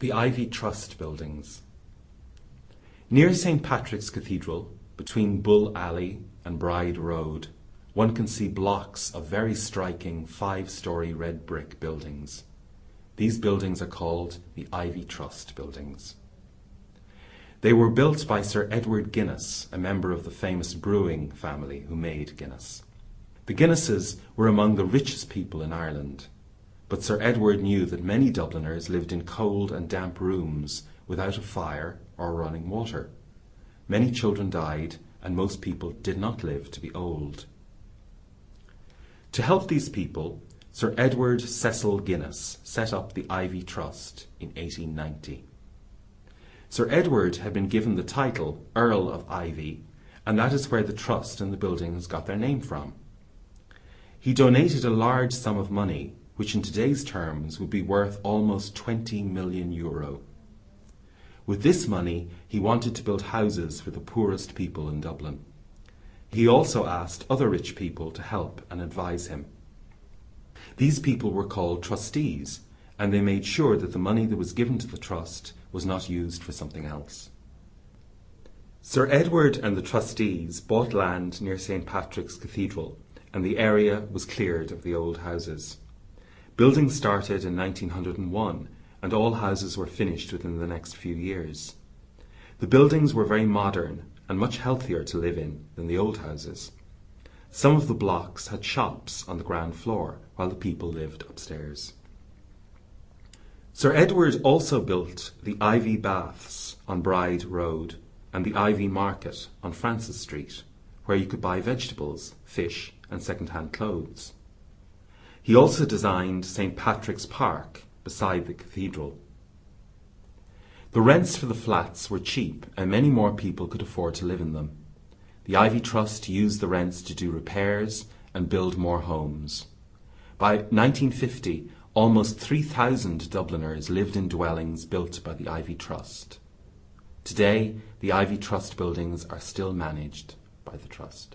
The Iveagh Trust Buildings Near St. Patrick's Cathedral, between Bull Alley and Bride Road, one can see blocks of very striking five-storey red brick buildings. These buildings are called the Iveagh Trust Buildings. They were built by Sir Edward Guinness, a member of the famous brewing family who made Guinness. The Guinnesses were among the richest people in Ireland, but Sir Edward knew that many Dubliners lived in cold and damp rooms without a fire or running water. Many children died, and most people did not live to be old. To help these people, Sir Edward Cecil Guinness set up the Iveagh Trust in 1890. Sir Edward had been given the title Earl of Iveagh, and that is where the trust and the buildings got their name from. He donated a large sum of money, which in today's terms would be worth almost 20 million euro. With this money, he wanted to build houses for the poorest people in Dublin. He also asked other rich people to help and advise him. These people were called trustees, and they made sure that the money that was given to the trust was not used for something else. Sir Edward and the trustees bought land near St. Patrick's Cathedral, and the area was cleared of the old houses. Building started in 1901, and all houses were finished within the next few years. The buildings were very modern and much healthier to live in than the old houses. Some of the blocks had shops on the ground floor, while the people lived upstairs. Sir Edward also built the Iveagh Baths on Bride Road and the Iveagh Market on Francis Street, where you could buy vegetables, fish, and second-hand clothes. He also designed St. Patrick's Park beside the cathedral. The rents for the flats were cheap and many more people could afford to live in them. The Iveagh Trust used the rents to do repairs and build more homes. By 1950, Almost 3,000 Dubliners lived in dwellings built by the Iveagh Trust. Today, the Iveagh Trust buildings are still managed by the Trust.